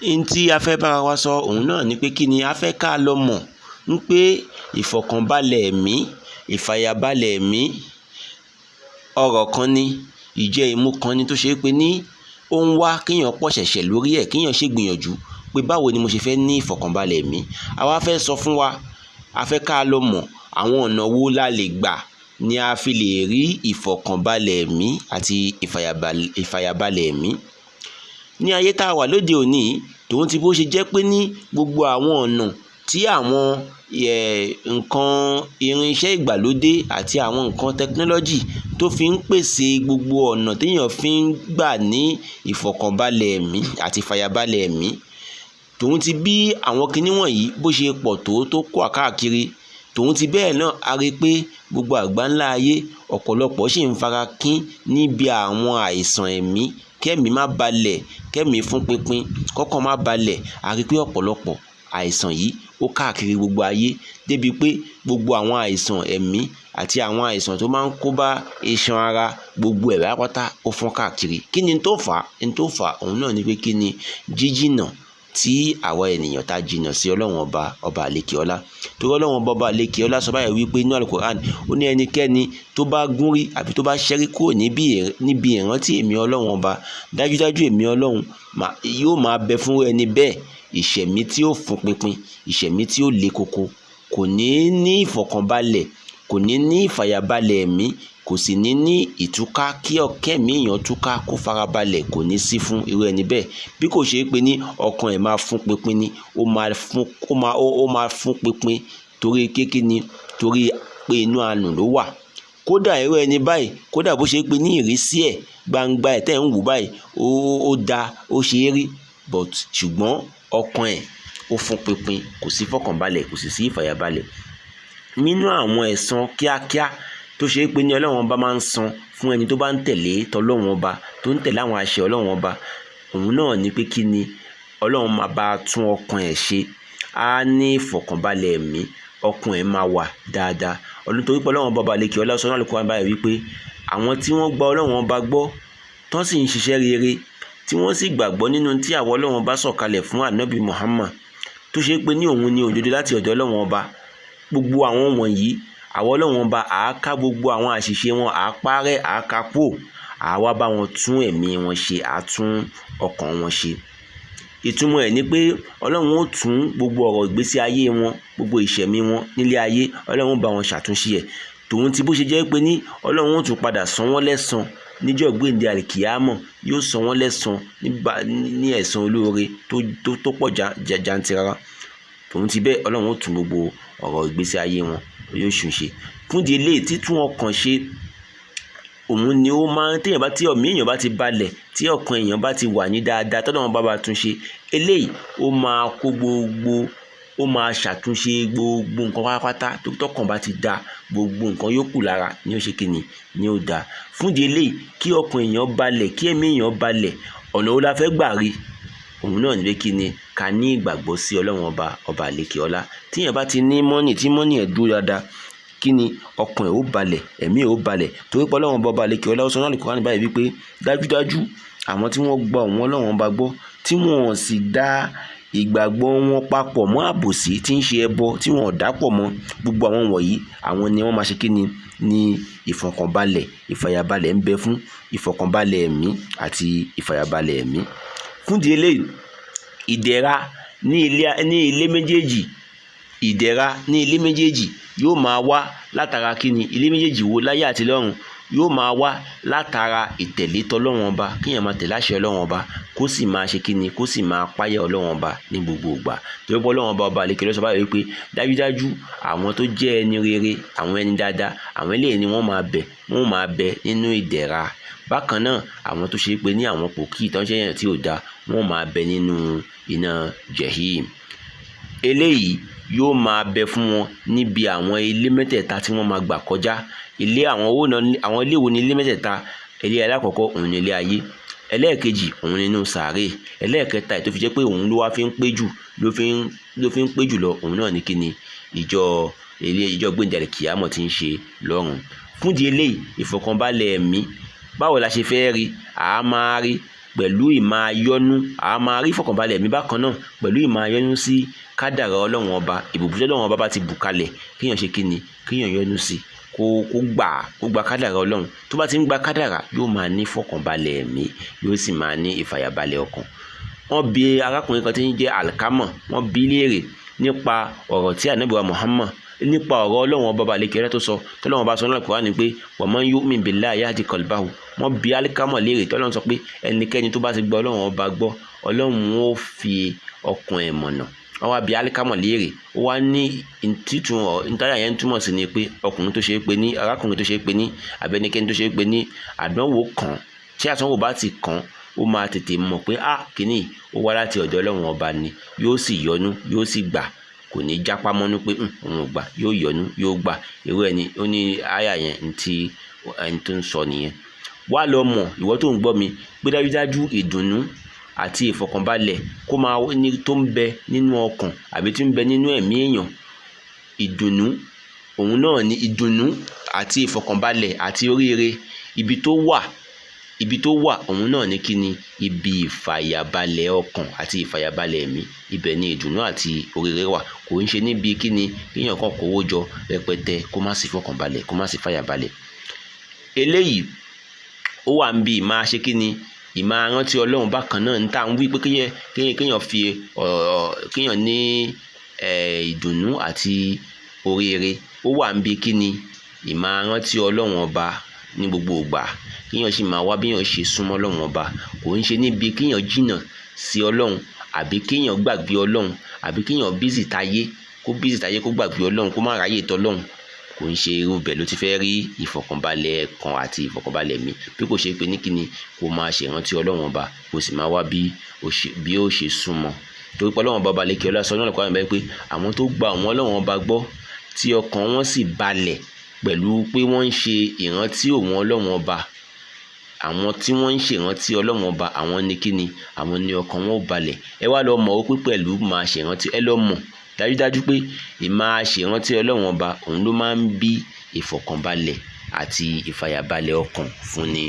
n tí a fẹ́ bára wa sọ òun náà ni pé kí ni a fẹ́ ká lọ mọ̀ ń pé ìfọ̀kànbalẹ̀ ẹ̀mí ìfàyàbalẹ̀ ẹ̀mí ọ̀rọ̀ kan ni ìjẹ́ ìmú kan ni tó ṣe é pé ní ó ń wá kéèyàn pọ̀ ṣẹ̀ṣẹ̀ lórí ẹ̀ kéèyàn ṣègbìyànjú pé báwo ni mo ṣe fẹ́ ní ìfọ̀kànbalẹ̀ ẹ̀mí. A wá fẹ́ sọ fún wa a fẹ́ ká lọ mọ̀ àwọn ọ̀nà wo la lè gbà ni a fi lè rí ìfọ̀kànbalẹ̀ ẹ̀mí àti ìfàyàbalẹ̀ ẹ̀mí ní ayé tá a wà lóde òní tòun ti bó ṣe jẹ́ pé ní gbogbo àwọn ọ̀nà tí àwọn nǹkan irinṣẹ́ ìgbàlódé àti àwọn nǹkan tẹkinọ́lọ́jì tó fi ń pèsè gbogbo ọ̀nà téèyàn fi ń gbà ní ìfọ̀kànbalẹ̀ ẹ̀mí àti ìfàyàbalẹ̀ ẹ̀mí. Tòun ti bí àwọn kinní wọ̀nyí bó ṣe pọ̀ tó tó kó àkáàkiri tòun ti bẹ́ẹ̀ náà a rí i pé gbogbo àgbáńlá ayé ọ̀pọ̀lọpọ̀ ṣì ń fara kín níbi àwọn àìsàn ẹ̀mí kẹ́mìí má balẹ̀ kẹ́mìí fún pinpin kọ́kàn má balẹ̀. A rí pé ọ̀pọ̀lọpọ̀ àìsàn yìí ó káàkiri gbogbo ayé débi pé gbogbo àwọn àìsàn ẹ̀mí àti àwọn àìsàn tó máa ń kó bá iṣan ara gbogbo ẹ̀ pátápátá ó fọ́n káàkiri. Kí ni tó fà á? Ní tó fà á òun náà ni pé kí ni jíjìnà tí àwa ènìyàn tá jìnnà sí ọlọ́run ọba ọba àlekè ọlá torí ọlọ́run ọba ọba àlekè ọlá sọ báyìí wípé inú alukoran ó ní ẹnikẹ́ni tó bá gúnrí àbí tó bá ṣẹ́rí kúrò níbi ìrántí èmi ọlọ́run ọba dájúdájú èmi ọlọ́run yóò máa bẹ fún ẹni bẹ́ẹ̀. Ìṣẹ̀mí tí ó fún pinpin ìṣẹ̀mí tí ó le koko kò ní ní ìfọ̀kànbalẹ̀ kò ní ní ìfàyàbalẹ̀ ẹ̀mí kò sì ní ní ìtúká kí ọ̀kẹ́mí èèyàn túká kó farabalẹ̀ kò ní sí fún irú ẹni bẹ́ẹ̀. Bí kò ṣe é pé ní ọkàn ẹ̀ máa fún pinpin ni ó máa fún ó máa ó máa fún pinpin torí kékeré ni torí pé inú àánú ló wà. Kódà irú ẹni báyìí kódà bó ṣe é ní ìrísí ẹ̀ gbangba ẹ̀ tẹ́ ń wò báyìí ó ó da ó ṣe é rí but ṣùgbọ́n ọkàn ẹ̀ ó fún pinpin kò sí fọkànbalẹ̀ kò sì sí ìfàyàbalẹ̀ nínú àwọn ẹ̀san kíákíá tó ṣe é pé ní ọlọ́run ọba máa ń san fún ẹni tó bá ń tẹ̀lé tọlọ́run ọba tó ń tẹ̀lé àwọn àṣẹ ọlọ́run ọba. Òun náà ni pé kí ni ọlọ́run máa bá tún ọkàn ẹ̀ ṣe. Á ní ìfọ̀kànbalẹ̀ ẹ̀mí ọkàn ẹ̀ máa wà dáadáa. Ọdún torí pé ọlọ́run ọba kí ọlá sọ náà lóko wọn báyìí wípé àwọn tí wọ́n gba ọlọ́run ọba gbọ́ tán sì ń ṣiṣẹ́ rere tí wọ́n sì gbàgbọ́ nínú tí àwọn ọlọ́run ọba sọ̀kalẹ̀ fún ànábì Muhammad tó ṣe pé ní òun ni òdodo láti ọ̀dọ̀ ọlọ́run ọba gbogbo àwọn wọ̀nyí àwọn ọlọ́run ọba àáká gbogbo àwọn àṣìṣe wọn àápárẹ́ àákápò àwa bá wọn tún ẹ̀mí wọn ṣe àtún ọkàn wọn ṣe. Ìtumọ̀ ẹ̀ ni pé ọlọ́run ó tún gbogbo ọ̀rọ̀ ìgbésí ayé wọn gbogbo ìṣẹ̀mí wọn nílé ayé ọlọ́run bá wọn ṣàtúnṣe ẹ̀. Tòun ti bó ṣe jẹ́ pé ní ọlọ́run ó tún padà san wọ́n lẹ́san níjọ́ gbèǹde àlìkìyámọ̀ yóò san wọ́n lẹ́san ní ẹ̀san olóore tó pọ̀ jantirara tòun ti bẹ́ẹ̀ ọlọ́run ó tún gbogbo ọ̀rọ̀ ìgbésí ayé wọn yóò ṣùn ṣe. Fúndì eléyìí títún ọkàn ṣe òun ni ó máa ń téèyàn bá tí ọ̀mí èèyàn bá ti balẹ̀ tí ọkàn èèyàn bá ti wà ní dáadáa tọ́lọ́ wọn bá bá tún ṣe eléyìí ó máa kó gbogbo ó máa ṣàtúnṣe gbogbo nǹkan pátápátá tọkàn bá ti da gbogbo nǹkan yókù lára ní ó ṣe kíni ní ó da. Fúndì eléyìí kí ọkàn èèyàn balẹ̀ kí ẹ̀mí èèyàn balẹ̀ ọ̀nà wo la fẹ́ gbà rí òun náà ní pé kí ni ká ní ìgbàgbọ́ sí ọlọ́run ọba ọba àlekè ọlá. Tíyẹn bá ti ní mọ́nì tí mọ́nì ẹ̀ dúró dáadáa kí ni ọkàn ẹ̀ ó balẹ̀ ẹ̀mí ẹ̀ ó balẹ̀. Torí pé ọlọ́run ọba ọba àlekè ọlá ó sọ náà lè ní báyìí wípé dájúdájú àwọn tí wọ́n gba òun ọlọ́run ọba gbọ́ tí wọ́n sì dá ìgbàgbọ́ wọn papọ̀ mọ́ àbòsí tí ń ṣe ẹbọ tí wọ́n ò dápọ̀ mọ́ gbogbo àwọn wọ̀nyí àwọn ni wọ́n máa ṣe kí ni? Ní ìfọ̀kànbalẹ̀ ìfàyàbalẹ̀ ń bẹ fún ìfọ̀kànbalẹ̀ ẹ̀mí àti ìfàyàbalẹ̀ ẹ̀mí fúndìí eléyìí ìdẹ̀ra ní ilé ní ilé méjèèjì ìdẹ̀ra ní ilé méjèèjì yóò máa wá látara kíni ilé méjèèjì wo láyé àti yóò máa wá látara ìtẹ̀lé tọlọ́run ọba kíyàn máa tẹ̀lé àṣẹ ọlọ́run ọba kó sì máa ṣe kíni kó sì máa páyà ọlọ́run ọba ní gbogbo ìgbà. Torí pé ọlọ́run ọba ọba àlekè lọ́sọ̀ báyìí wípé dájúdájú àwọn tó jẹ́ ẹni rere àwọn ẹni dáadáa àwọn eléyìí ni wọ́n máa bẹ wọ́n máa bẹ nínú ìdẹ̀ra. Bákan náà àwọn tó ṣe pé ní àwọn pòkì ò da wọ́n máa bẹ nínú iná jẹ̀hìm yóò máa bẹ fún wọn níbi àwọn ilé mẹ́tẹ̀ẹ̀ta tí wọ́n máa gbà kọjá. Ilé àwọn owó náà àwọn ilé wo ni ilé mẹ́tẹ̀ẹ̀ta? Ilé alákọ̀ọ́kọ́ òun ni ilé ayé. Ẹlẹ́ẹ̀kejì òun nínú sàárè. Ẹlẹ́ẹ̀kẹta ètò fi jẹ́ pé òun ló wá fi ń pé jù ló fi ń ló fi ń pé jù lọ òun náà ní kíni ìjọ ilé ìjọ gbẹ̀ǹdàlẹ̀ kìámọ̀ ti ń ṣe lọ́run. Fúndì eléyìí ìfọ̀kànbalẹ̀ ẹ̀mí báwo la ṣe fẹ́ rí? Àá máa rí pẹ̀lú ìmáa yọ́nú. A máa rí ìfọ̀kànbalẹ̀ ẹ̀mí bákan náà pẹ̀lú ìmáa yọ́nú sí kádàrá ọlọ́run ọba ìbùbùsí ọlọ́run ọba bá ti bù kalẹ̀ kéèyàn ṣe kíni kéèyàn yọ́nú sí kó kó gbà kó gba kádàrá ọlọ́run. Tó bá ti ń gba kádàrá yóò máa ní ìfọ̀kànbalẹ̀ ẹ̀mí yóò sì máa ní ìfàyàbalẹ̀ ọkàn. Wọ́n bi arákùnrin kan tí ń jẹ́ alikama wọ́n bi léèrè nípa ọ̀rọ̀ tí anabiwa muhammad nípa ọ̀rọ̀ ọlọ́run ọba balẹ̀ kẹrẹ́ tó sọ tọ́lọ́run ọba sọ náà kúrò ní pé wa man yu'min billahi yahdi qalbahu. Wọ́n bi alikama léèrè tọ́lọ́run sọ pé ẹnikẹ́ni tó bá ti gbọ́ ọlọ́run ọba gbọ́ ọlọ́run ó fi ọkàn ẹ̀ mọ̀nà. Wọ́n wá bi alikama léèrè ó wá ní títún ọ nítorí yẹn túmọ̀ sí ni pé ọkùnrin bá ó máa tètè mọ̀ pé ah kínní ó wá láti ọ̀dọ̀ ọlọ́run ọba ni. Yóò sì yọ́nú yóò sì gbà kò ní jápá mọ́nú pé òun ò gbà yóò yọ́nú yóò gbà. Irú ẹni ó ní àyà yẹn ntí ẹni tó ń sọ nìyẹn. Wá lọ mọ̀ ìwọ tó ń gbọ́ mi pé dájúdájú ìdùnnú àti ìfọ̀kànbalẹ̀ kó máa ní tó ń bẹ nínú ọkàn àbí tó ń bẹ nínú ẹ̀mí èèyàn. Ìdùnnú òun náà ni ìdùnnú àti ìfọ̀kànbalẹ̀ àti oríire. Ibi tó wà ibi tó wà òun náà ní kíni? Ibi ìfàyàbalẹ̀ ọkàn àti ìfàyàbalẹ̀ ẹ̀mí. Ibẹ̀ ni ìdùnnú àti oríire wà. Kò ń ṣe níbi kíni? Kéèyàn kan kówó jọ rẹpẹtẹ kó má sí fọkànbalẹ̀ kó má sí fàyàbalẹ̀ eléyìí ó wà ń bi ìmáa ṣe kíni? Ìmáa rántí ọlọ́run bákan náà à ń wí pé kéèyàn fi kéèyàn ní ìdùnnú àti oríire. Ó wà ń bi kíni? Ìmáa rántí ọlọ́run ọba ní gbogbo ìgbà. Kíyàn sì máa wá bíyàn ṣe súnmọ́ ọlọ́run ọba. Kò ń ṣe níbi kíyàn jìnnà sí ọlọ́run àbí kíyàn gbàgbé ọlọ́run àbí kíyàn bízì táyé kó bízì táyé kó gbàgbé ọlọ́run kó má ráyè tọ́lọ́run kò ń ṣe irú bẹ́ẹ̀ ló ti fẹ́ rí ìfọ̀kànbalẹ̀ kan àti ìfọ̀kànbalẹ̀ mi. Bí kò ṣe pé ní kíni kó máa ṣèrántí ọlọ́run ọba kó sì máa wá bí ó ṣe súnmọ́. Torí pé ọlọ́run ọba balẹ̀ kí ọlá sọ náà lọ́kọ́ àmì pé àwọn tó gba àwọn ọlọ́run ọba gbọ́ tí ọkàn wọn sì balẹ̀ pẹ̀lú pé wọ́n ń ṣe ìrántí òun ọlọ́run ọba. Àwọn tí wọ́n ń ṣèrántí ọlọ́run ọba àwọn ní kíni? Àwọn ní ọkàn wọn ò balẹ̀. Ẹ wá lọ mọ̀ ó pé pẹ̀lú máa ṣèrántí ẹ lọ mọ̀ dájúdájú pé ìmáa ṣèrántí ọlọ́run ọba òun ló máa ń bí ìfọ̀kànbalẹ̀ àti ìfàyàbalẹ̀ ọkàn fún ni.